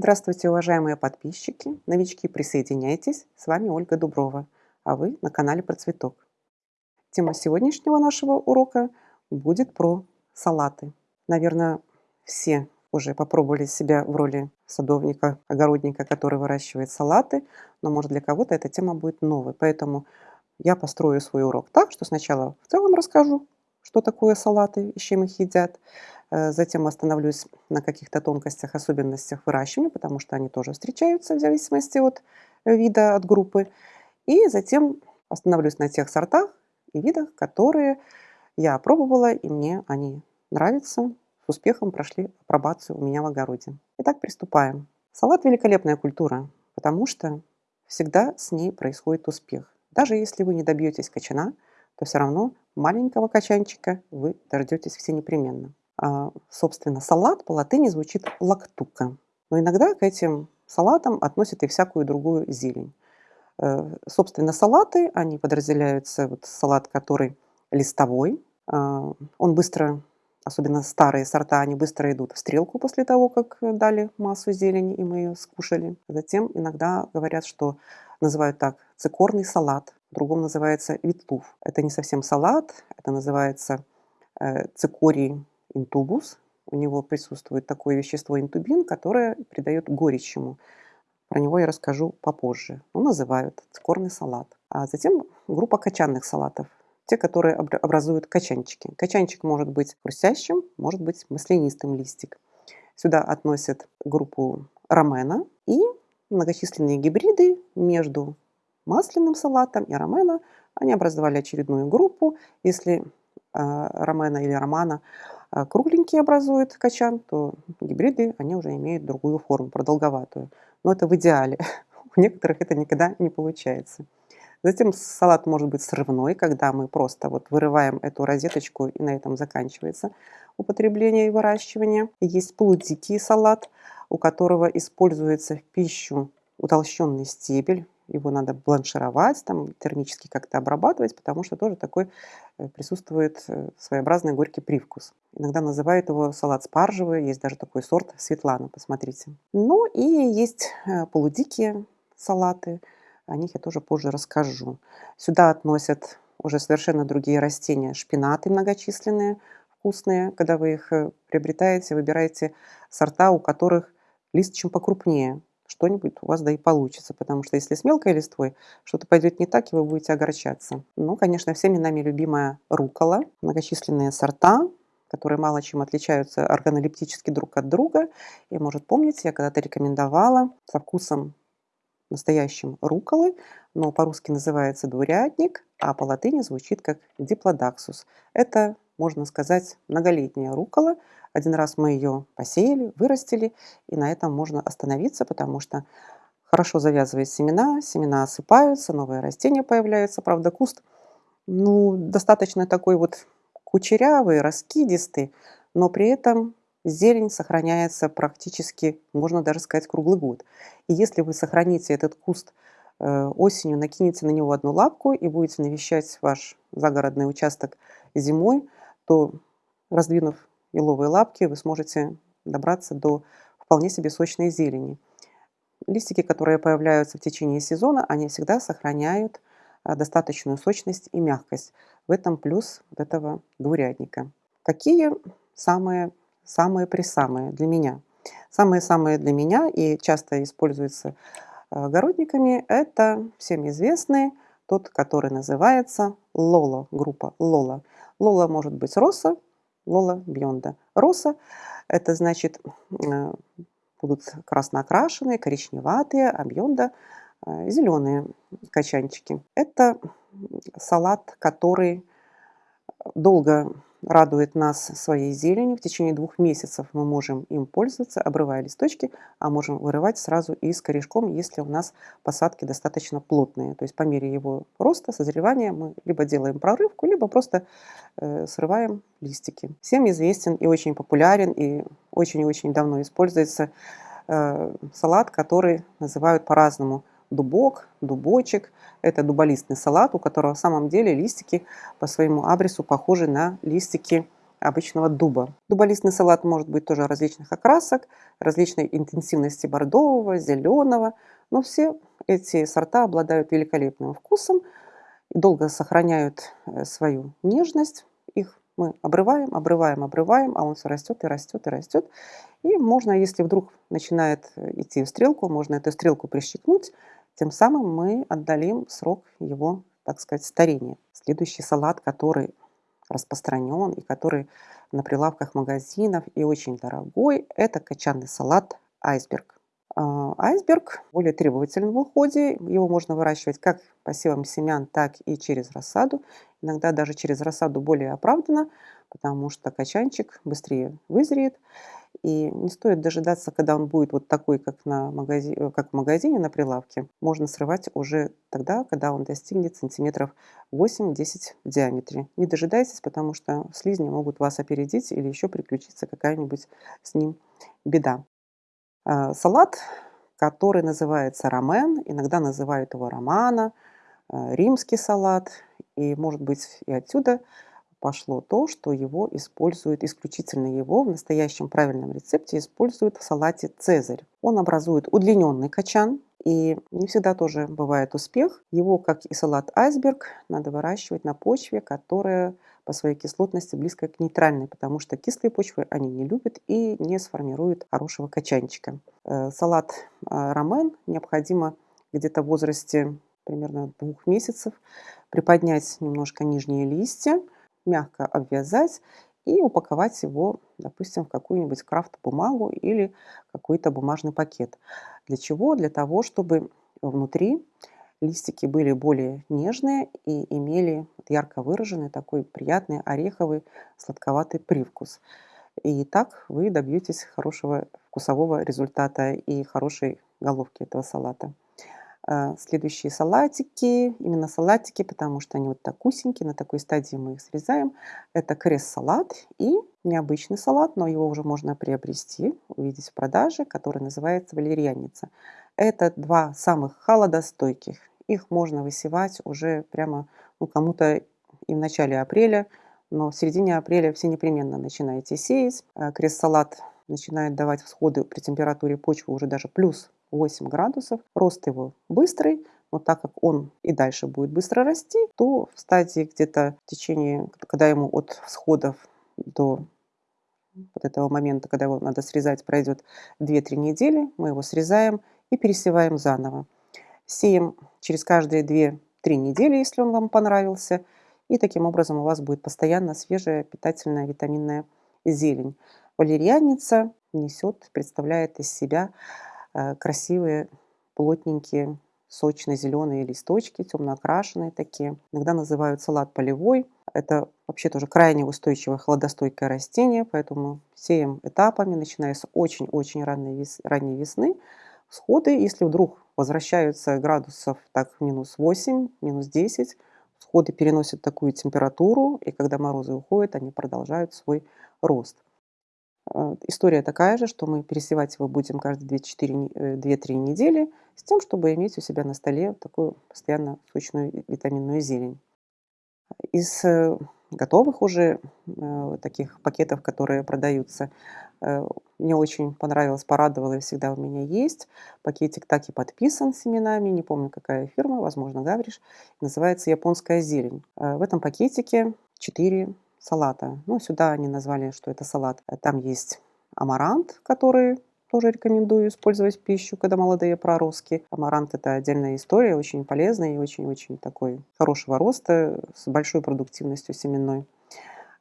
Здравствуйте, уважаемые подписчики, новички, присоединяйтесь. С вами Ольга Дуброва, а вы на канале Про Цветок. Тема сегодняшнего нашего урока будет про салаты. Наверное, все уже попробовали себя в роли садовника, огородника, который выращивает салаты, но может для кого-то эта тема будет новой. Поэтому я построю свой урок так, что сначала в целом расскажу, что такое салаты и с чем их едят. Э, затем остановлюсь на каких-то тонкостях, особенностях выращивания, потому что они тоже встречаются в зависимости от вида, от группы. И затем остановлюсь на тех сортах и видах, которые я пробовала, и мне они нравятся, с успехом прошли апробацию у меня в огороде. Итак, приступаем. Салат – великолепная культура, потому что всегда с ней происходит успех. Даже если вы не добьетесь качана, то все равно маленького качанчика вы дождетесь все непременно. А, собственно, салат по латыни звучит лактука. Но иногда к этим салатам относят и всякую другую зелень. Э, собственно, салаты, они подразделяются, вот салат, который листовой, а, он быстро особенно старые сорта, они быстро идут в стрелку после того, как дали массу зелени, и мы ее скушали. Затем иногда говорят, что называют так цикорный салат, в другом называется витлув. Это не совсем салат, это называется э, цикорий интубус. У него присутствует такое вещество интубин, которое придает горечь ему. Про него я расскажу попозже. Ну, называют цикорный салат. А затем группа качанных салатов те, которые образуют качанчики. Качанчик может быть хрустящим, может быть маслянистым листик. Сюда относят группу ромена и многочисленные гибриды между масляным салатом и ромена. Они образовали очередную группу. Если э, ромена или романа э, кругленький образует качан, то гибриды, они уже имеют другую форму, продолговатую. Но это в идеале. У некоторых это никогда не получается. Затем салат может быть срывной, когда мы просто вот вырываем эту розеточку и на этом заканчивается употребление и выращивание. Есть полудикий салат, у которого используется в пищу утолщенный стебель. Его надо бланшировать, там, термически как-то обрабатывать, потому что тоже такой э, присутствует э, своеобразный горький привкус. Иногда называют его салат спаржевый, есть даже такой сорт Светлана, посмотрите. Ну и есть э, полудикие салаты – о них я тоже позже расскажу. Сюда относят уже совершенно другие растения. Шпинаты многочисленные, вкусные. Когда вы их приобретаете, выбираете сорта, у которых лист чем покрупнее. Что-нибудь у вас да и получится, потому что если с мелкой листвой что-то пойдет не так, и вы будете огорчаться. Ну, конечно, всеми нами любимая рукола. Многочисленные сорта, которые мало чем отличаются органолептически друг от друга. И, может, помните, я когда-то рекомендовала со вкусом настоящим руколы, но по-русски называется дурятник, а по латыни звучит как диплодаксус. Это, можно сказать, многолетняя рукола. Один раз мы ее посеяли, вырастили, и на этом можно остановиться, потому что хорошо завязывает семена, семена осыпаются, новые растения появляются. Правда, куст ну, достаточно такой вот кучерявый, раскидистый, но при этом зелень сохраняется практически, можно даже сказать, круглый год. И если вы сохраните этот куст э, осенью, накинете на него одну лапку и будете навещать ваш загородный участок зимой, то, раздвинув еловые лапки, вы сможете добраться до вполне себе сочной зелени. Листики, которые появляются в течение сезона, они всегда сохраняют э, достаточную сочность и мягкость. В этом плюс этого двурядника. Какие самые самые-присамые для меня. Самые-самые для меня и часто используются огородниками – это всем известный, тот, который называется Лола, группа Лола. Лола может быть роса, Лола бьонда. Роса – это значит э, будут красно окрашенные, коричневатые, а бьонда э, – зеленые качанчики. Это салат, который долго радует нас своей зеленью. В течение двух месяцев мы можем им пользоваться, обрывая листочки, а можем вырывать сразу и с корешком, если у нас посадки достаточно плотные. То есть по мере его роста, созревания мы либо делаем прорывку, либо просто э, срываем листики. Всем известен и очень популярен, и очень-очень давно используется э, салат, который называют по-разному – дубок, дубочек. Это дуболистный салат, у которого в самом деле листики по своему абрису похожи на листики обычного дуба. Дуболистный салат может быть тоже различных окрасок, различной интенсивности бордового, зеленого, но все эти сорта обладают великолепным вкусом, долго сохраняют э, свою нежность. Их мы обрываем, обрываем, обрываем, а он все растет и растет и растет. И можно, если вдруг начинает э, идти в стрелку, можно эту стрелку прищипнуть, тем самым мы отдалим срок его, так сказать, старения. Следующий салат, который распространен и который на прилавках магазинов и очень дорогой, это качанный салат айсберг. А, айсберг более требователен в уходе. Его можно выращивать как посевом семян, так и через рассаду. Иногда даже через рассаду более оправдано, потому что качанчик быстрее вызреет. И не стоит дожидаться, когда он будет вот такой, как, на магази... Э, как в магазине на прилавке. Можно срывать уже тогда, когда он достигнет сантиметров 8-10 в диаметре. Не дожидайтесь, потому что слизни могут вас опередить или еще приключиться какая-нибудь с ним беда. А, салат, который называется рамен, иногда называют его романа, э, римский салат, и может быть и отсюда пошло то, что его используют, исключительно его в настоящем правильном рецепте используют в салате «Цезарь». Он образует удлиненный качан, и не всегда тоже бывает успех. Его, как и салат «Айсберг», надо выращивать на почве, которая по своей кислотности близко к нейтральной, потому что кислые почвы они не любят и не сформируют хорошего качанчика. Э, салат э, рамен необходимо где-то в возрасте примерно двух месяцев приподнять немножко нижние листья, мягко обвязать и упаковать его, допустим, в какую-нибудь крафт-бумагу или какой-то бумажный пакет. Для чего? Для того, чтобы внутри листики были более нежные и имели ярко выраженный такой приятный ореховый сладковатый привкус. И так вы добьетесь хорошего вкусового результата и хорошей головки этого салата. А, следующие салатики, именно салатики, потому что они вот так усенькие, на такой стадии мы их срезаем. Это крест-салат и необычный салат, но его уже можно приобрести, увидеть в продаже, который называется валерьяница. Это два самых холодостойких. Их можно высевать уже прямо ну, кому-то и в начале апреля, но в середине апреля все непременно начинаете сеять. А, крест-салат начинает давать всходы при температуре почвы уже даже плюс 8 градусов. Рост его быстрый, но так как он и дальше будет быстро расти, то в стадии где-то в течение, когда ему от всходов до вот этого момента, когда его надо срезать, пройдет 2-3 недели, мы его срезаем и пересеваем заново. Сеем через каждые 2-3 недели, если он вам понравился, и таким образом у вас будет постоянно свежая питательная витаминная зелень. Валерьяница несет, представляет из себя Э, красивые, плотненькие, сочно-зеленые листочки, темно окрашенные такие. Иногда называют салат полевой. Это вообще тоже крайне устойчивое холодостойкое растение, поэтому сеем этапами, начиная с очень-очень ранней, вес, ранней весны. Всходы, если вдруг возвращаются градусов так минус 8, минус 10, всходы переносят такую температуру, и когда морозы уходят, они продолжают свой рост. А, история такая же, что мы пересевать его будем каждые 2-3 э, недели с тем, чтобы иметь у себя на столе такую постоянно сочную витаминную зелень. Из э, готовых уже э, таких пакетов, которые продаются, мне очень понравилось, порадовало и всегда у меня есть. Пакетик так и подписан семенами, не помню какая фирма, возможно Гавриш, называется «Японская зелень». В этом пакетике 4 салата. Ну, сюда они назвали, что это салат. Там есть амарант, который тоже рекомендую использовать в пищу, когда молодые проростки. Амарант – это отдельная история, очень полезная и очень-очень такой хорошего роста, с большой продуктивностью семенной.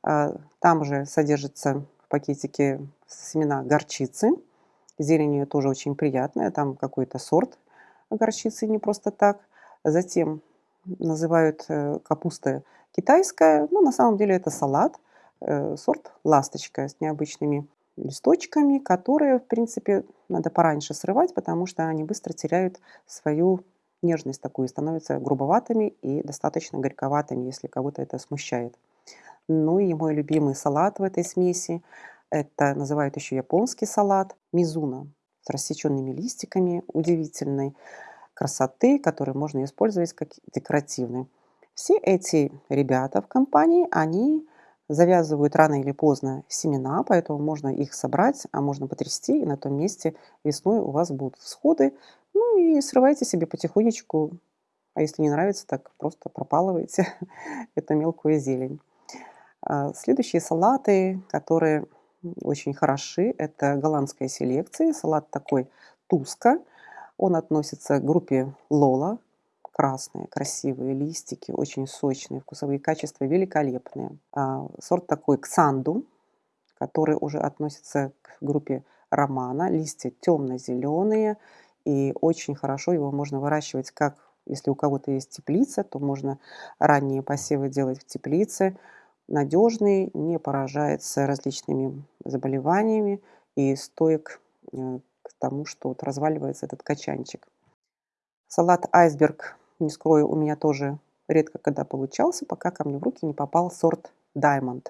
А, там же содержится в пакетике семена горчицы. Зелень ее тоже очень приятная, там какой-то сорт горчицы, не просто так. Затем называют э, капуста китайская, но на самом деле это салат, э, сорт ласточка с необычными листочками, которые, в принципе, надо пораньше срывать, потому что они быстро теряют свою нежность такую, становятся грубоватыми и достаточно горьковатыми, если кого-то это смущает. Ну и мой любимый салат в этой смеси, это называют еще японский салат, мизуна с рассеченными листиками, удивительной красоты, который можно использовать как декоративный. Все эти ребята в компании, они завязывают рано или поздно семена, поэтому можно их собрать, а можно потрясти, и на том месте весной у вас будут всходы. Ну и срывайте себе потихонечку, а если не нравится, так просто пропалывайте эту мелкую зелень. А, следующие салаты, которые очень хороши, это голландская селекция. Салат такой туска. Он относится к группе лола. Красные, красивые листики, очень сочные, вкусовые качества великолепные. А, сорт такой ксанду, который уже относится к группе романа. Листья темно-зеленые, и очень хорошо его можно выращивать как если у кого-то есть теплица, то можно ранние посевы делать в теплице. Надежный, не поражается различными заболеваниями и стоек э, к тому, что вот разваливается этот качанчик. Салат айсберг, не скрою, у меня тоже редко когда получался, пока ко мне в руки не попал сорт Diamond.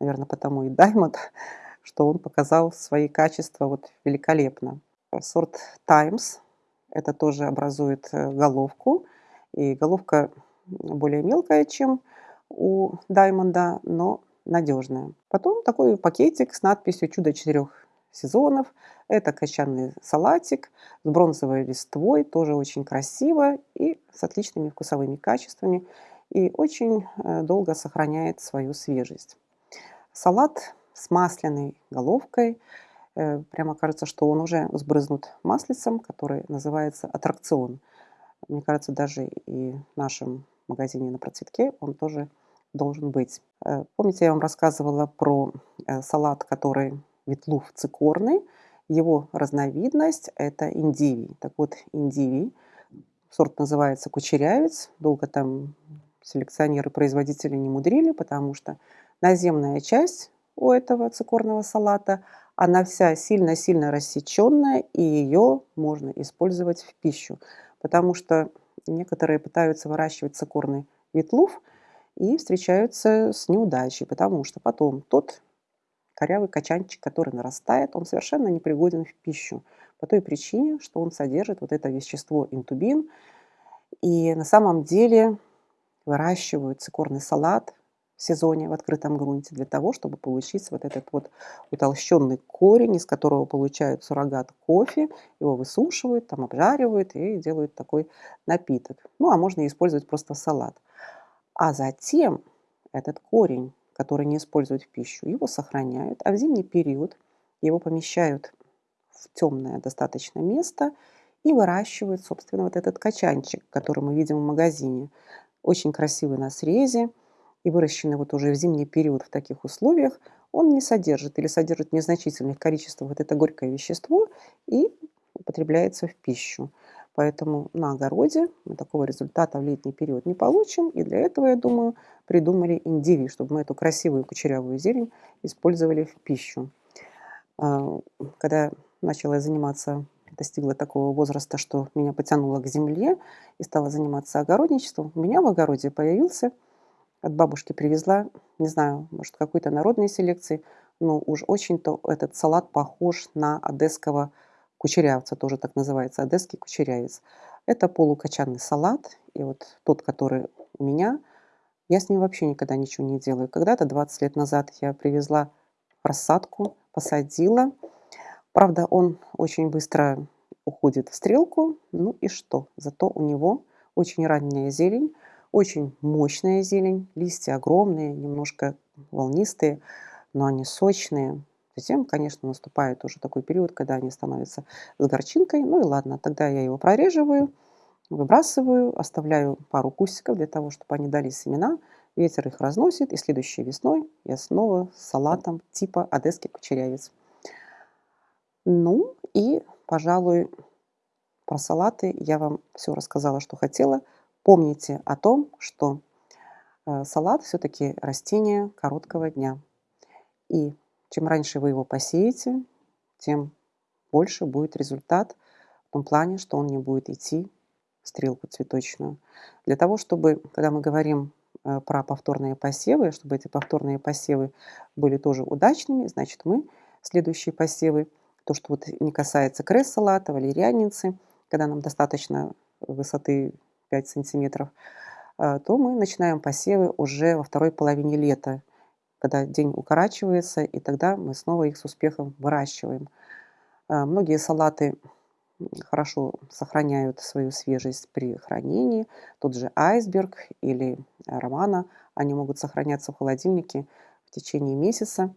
Наверное, потому и Diamond, что он показал свои качества вот великолепно. Сорт Times это тоже образует э, головку. И головка более мелкая, чем у Даймонда, но надежная. Потом такой пакетик с надписью «Чудо четырех сезонов». Это качанный салатик с бронзовой листвой, тоже очень красиво и с отличными вкусовыми качествами. И очень э, долго сохраняет свою свежесть. Салат с масляной головкой – Э, прямо кажется, что он уже сбрызнут маслицем, который называется аттракцион. Мне кажется, даже и в нашем магазине на процветке он тоже должен быть. Э, помните, я вам рассказывала про салат, который ветлув цикорный. Его разновидность – это индивий. Так вот, индивий, сорт называется кучерявец. Долго там селекционеры-производители не мудрили, потому что наземная часть у этого цикорного салата – она вся сильно-сильно рассеченная, и ее можно использовать в пищу. Потому что некоторые пытаются выращивать цикорный ветлув и встречаются с неудачей, потому что потом тот корявый качанчик, который нарастает, он совершенно непригоден в пищу. По той причине, что он содержит вот это вещество интубин. И на самом деле выращивают цикорный салат в сезоне в открытом грунте для того, чтобы получить вот этот вот утолщенный корень, из которого получают суррогат кофе, его высушивают, там обжаривают и делают такой напиток. Ну, а можно использовать просто салат. А затем этот корень, который не используют в пищу, его сохраняют, а в зимний период его помещают в темное достаточно место и выращивают, собственно, вот этот качанчик, который мы видим в магазине. Очень красивый на срезе, и выращенный вот уже в зимний период в таких условиях, он не содержит или содержит незначительных количествах вот это горькое вещество и употребляется в пищу. Поэтому на огороде мы такого результата в летний период не получим. И для этого, я думаю, придумали индиви, чтобы мы эту красивую кучерявую зелень использовали в пищу. А, когда начала заниматься, достигла такого возраста, что меня потянуло к земле и стала заниматься огородничеством, у меня в огороде появился от бабушки привезла, не знаю, может, какой-то народной селекции, но уж очень-то этот салат похож на одесского кучерявца, тоже так называется, одесский кучерявец. Это полукочанный салат, и вот тот, который у меня, я с ним вообще никогда ничего не делаю. Когда-то 20 лет назад я привезла рассадку, посадила. Правда, он очень быстро уходит в стрелку. Ну и что? Зато у него очень ранняя зелень, очень мощная зелень, листья огромные, немножко волнистые, но они сочные. Затем, конечно, наступает уже такой период, когда они становятся с горчинкой. Ну и ладно, тогда я его прореживаю, выбрасываю, оставляю пару кустиков для того, чтобы они дали семена. Ветер их разносит, и следующей весной я снова с салатом типа одесский кучерявец. Ну и, пожалуй, про салаты я вам все рассказала, что хотела – Помните о том, что э, салат все-таки растение короткого дня. И чем раньше вы его посеете, тем больше будет результат в том плане, что он не будет идти в стрелку цветочную. Для того, чтобы, когда мы говорим э, про повторные посевы, чтобы эти повторные посевы были тоже удачными, значит мы следующие посевы, то, что вот не касается кресс-салата, валерьяницы, когда нам достаточно высоты 5 сантиметров, а, то мы начинаем посевы уже во второй половине лета, когда день укорачивается, и тогда мы снова их с успехом выращиваем. А, многие салаты хорошо сохраняют свою свежесть при хранении. Тот же айсберг или романа, они могут сохраняться в холодильнике в течение месяца.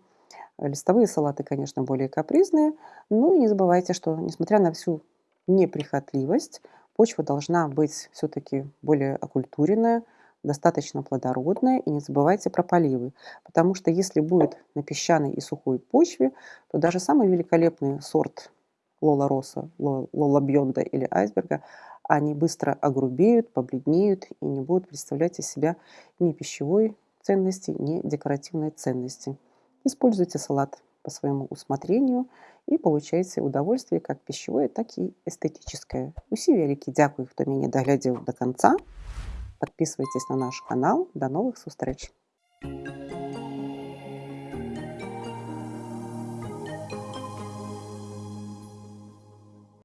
Листовые салаты, конечно, более капризные, но и не забывайте, что несмотря на всю неприхотливость, почва должна быть все-таки более окультуренная, достаточно плодородная, и не забывайте про поливы, потому что если будет на песчаной и сухой почве, то даже самый великолепный сорт Лола Роса, Лола Бьонда или Айсберга, они быстро огрубеют, побледнеют и не будут представлять из себя ни пищевой ценности, ни декоративной ценности. Используйте салат по своему усмотрению и получайте удовольствие как пищевое, так и эстетическое. Усі вялікі дзякуй, хто мяне даглядзеў до конца. Подписывайтесь на наш канал. До новых встреч!